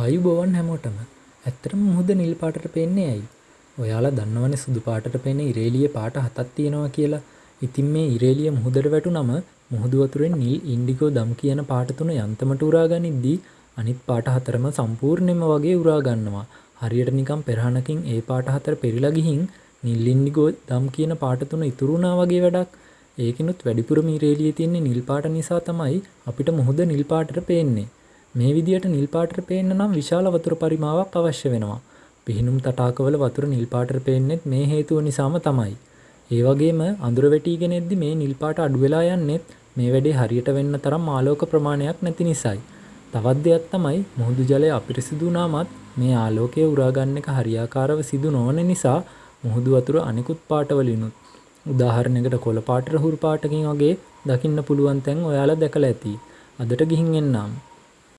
ආයුබෝවන් හැමෝටම ඇත්තටම මුහුද නිල් පාටට පේන්නේ ඇයි? ඔයාලා දන්නවනේ සුදු පාටට පේන ඉරේලිය පාට හතක් තියෙනවා කියලා. ඉතින් මේ ඉරේලිය මුහුදට වැටුනම මුහුදු වතුරෙන් නිල් ඉන්ඩිගෝ දම් කියන පාට තුන යන්තමට උරා ගනිද්දී අනිත් පාට හතරම සම්පූර්ණයෙන්ම වගේ උරා ගන්නවා. හරියට නිකන් පෙරහනකින් ඒ පාට හතර පෙරිලා ගිහින් නිල් ඉන්ඩිගෝ දම් කියන පාට තුන ඉතුරු වුණා වගේ වැඩක්. ඒකිනුත් වැඩිපුරම ඉරේලියේ තියෙන්නේ නිල් පාට නිසා තමයි අපිට මුහුද නිල් පාටට පේන්නේ. මේ විදියට නිල් පාටට පේන්න නම් විශාල වතුර පරිමාවක් අවශ්‍ය වෙනවා. පිහිනුම් තටාකවල වතුර නිල් පාටට පේන්නෙත් මේ හේතුව නිසාම තමයි. ඒ වගේම අඳුර වැටිගෙන එද්දි මේ නිල් පාට අඩු වෙලා යන්නෙත් මේ වැඩේ හරියට වෙන්න තරම් ආලෝක ප්‍රමාණයක් නැති නිසායි. තවත් දෙයක් තමයි මුහුදු ජලය අපිරිසිදු වුණාමත් මේ ආලෝකය උරා ගන්න එක හරියාකාරව සිදු නොවන නිසා මුහුදු වතුර අනිකුත් පාටවලිනුත් උදාහරණයකට කොළ පාටට හුරු පාටකින් වගේ දකින්න පුළුවන් තැන් ඔයාලා දැකලා ඇති. අදට ගිහින් එන්නම්.